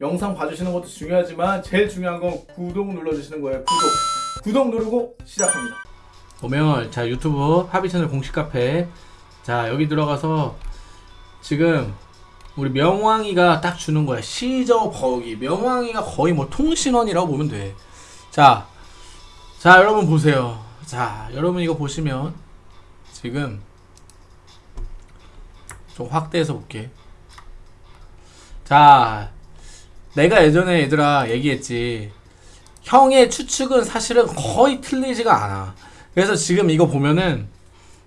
영상 봐주시는 것도 중요하지만 제일 중요한 건 구독 눌러주시는 거예요. 구독. 구독 누르고 시작합니다. 보면 자 유튜브 하비 채널 공식 카페. 자 여기 들어가서 지금 우리 명왕이가 딱 주는 거야. 시저 버기. 명왕이가 거의 뭐 통신원이라고 보면 돼자 자 여러분 보세요. 자 여러분 이거 보시면 지금 좀 확대해서 볼게. 자 내가 예전에 얘들아 얘기했지. 형의 추측은 사실은 거의 틀리지가 않아. 그래서 지금 이거 보면은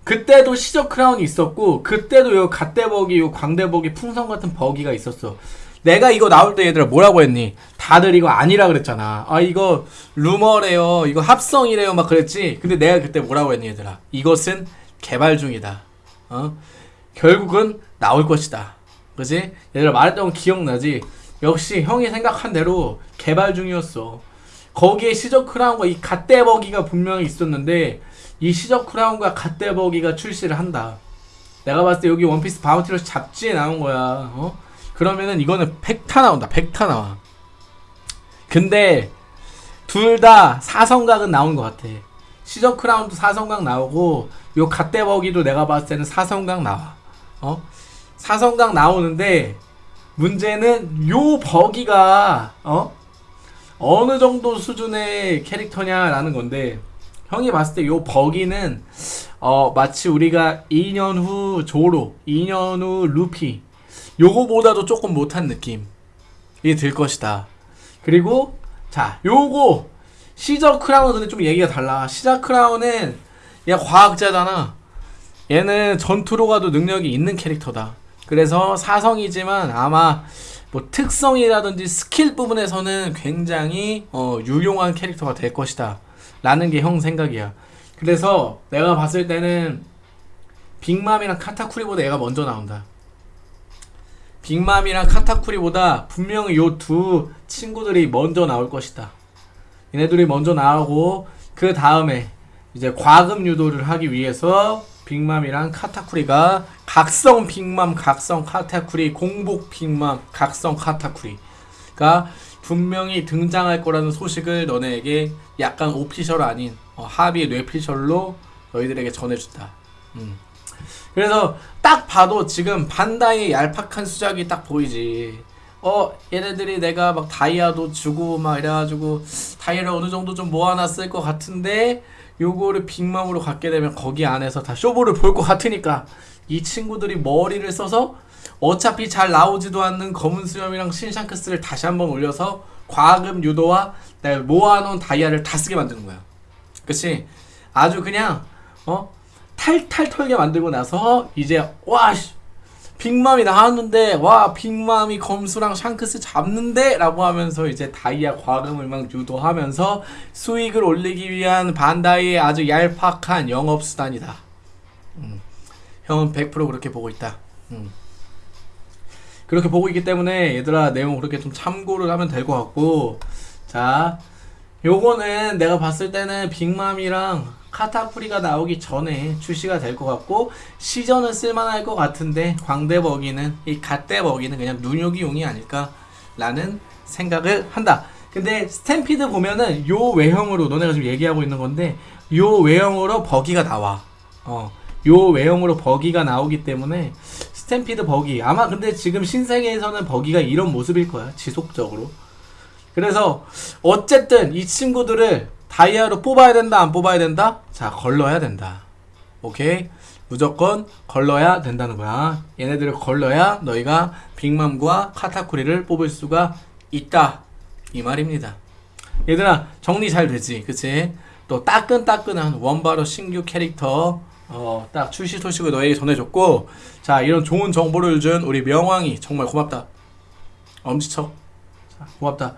그때도 시적 크라운이 있었고 그때도 요 갓대버기 요 광대버기 풍선 같은 버기가 있었어. 내가 이거 나올 때 얘들아 뭐라고 했니? 다들 이거 아니라 그랬잖아. 아 이거 루머래요. 이거 합성이래요. 막 그랬지. 근데 내가 그때 뭐라고 했니 얘들아? 이것은 개발 중이다. 어? 결국은 나올 것이다. 그지? 얘들아 말했던 거 기억나지 역시 형이 생각한 대로 개발 중이었어 거기에 시저 크라운과 이 갓대버기가 분명히 있었는데 이 시저 크라운과 갓대버기가 출시를 한다. 내가 봤을 때 여기 원피스 바운티러쉬 잡지에 나온 거야. 어? 그러면은 이거는 팩트다 나온다. 팩트다 나와. 근데 둘 다 사성각은 나온 것 같아. 시적 크라운도 사성각 나오고 요 갓대버기도 내가 봤을 때는 사성각 나와. 어? 사성각 나오는데 문제는 요 버기가 어? 어느 정도 수준의 캐릭터냐라는 건데 형이 봤을 때 요 버기는 어 마치 우리가 2년 후 조로, 2년 후 루피 요거보다도 조금 못한 느낌이 들 것이다. 그리고 자 요거 시저 크라운은 좀 얘기가 달라. 시저 크라운은 얘 과학자잖아. 얘는 전투로 가도 능력이 있는 캐릭터다. 그래서 사성이지만 아마 뭐 특성이라든지 스킬 부분에서는 굉장히 어, 유용한 캐릭터가 될 것이다. 라는 게 형 생각이야. 그래서 내가 봤을 때는 빅맘이랑 카타쿠리보다 얘가 먼저 나온다. 빅맘이랑 카타쿠리보다 분명히 요 두 친구들이 먼저 나올 것이다. 얘네들이 먼저 나오고 그 다음에 이제 과금 유도를 하기 위해서 빅맘이랑 카타쿠리가 각성 빅맘, 각성 카타쿠리, 공복 빅맘, 각성 카타쿠리가 분명히 등장할 거라는 소식을 너네에게 약간 오피셜 아닌 어, 합의 뇌피셜로 너희들에게 전해준다. 음. 그래서 딱 봐도 지금 반다이의 얄팍한 수작이 딱 보이지. 어 얘네들이 내가 막 다이아도 주고 막 이래가지고 다이아를 어느 정도 좀 모아놨을 것 같은데 요거를 빅맘으로 갖게 되면 거기 안에서 다 쇼부를 볼 것 같으니까 이 친구들이 머리를 써서 어차피 잘 나오지도 않는 검은 수염이랑 신샹크스를 다시 한번 올려서 과금 유도와 모아놓은 다이아를 다 쓰게 만드는 거야. 그치? 아주 그냥 어 탈탈 털게 만들고 나서 이제 와 빅맘이 나왔는데 와 빅맘이 검수랑 샹크스 잡는데 라고 하면서 이제 다이아 과금을 막 유도하면서 수익을 올리기 위한 반다이의 아주 얄팍한 영업수단이다 음. 형은 100% 그렇게 보고 있다 음. 그렇게 보고 있기 때문에 얘들아 내용 그렇게 좀 참고를 하면 될 것 같고 자 요거는 내가 봤을 때는 빅맘이랑 카타쿠리가 나오기 전에 출시가 될 것 같고 시저는 쓸만할 것 같은데 광대버기는 이 갓대버기는 그냥 눈요기용이 아닐까 라는 생각을 한다. 근데 스탬피드 보면은 요 외형으로 너네가 지금 얘기하고 있는 건데 요 외형으로 버기가 나와. 어, 요 외형으로 버기가 나오기 때문에 스탬피드 버기. 아마 근데 지금 신세계에서는 버기가 이런 모습일 거야 지속적으로 그래서 어쨌든 이 친구들을 다이아로 뽑아야 된다 안 뽑아야 된다? 자 걸러야 된다. 오케이? 무조건 걸러야 된다는 거야. 얘네들을 걸러야 너희가 빅맘과 카타쿠리를 뽑을 수가 있다. 이 말입니다. 얘들아 정리 잘 되지? 그치? 또 따끈따끈한 원바로 신규 캐릭터 어, 딱 출시 소식을 너에게 전해줬고 자 이런 좋은 정보를 준 우리 명왕이 정말 고맙다. 엄지척. 자, 고맙다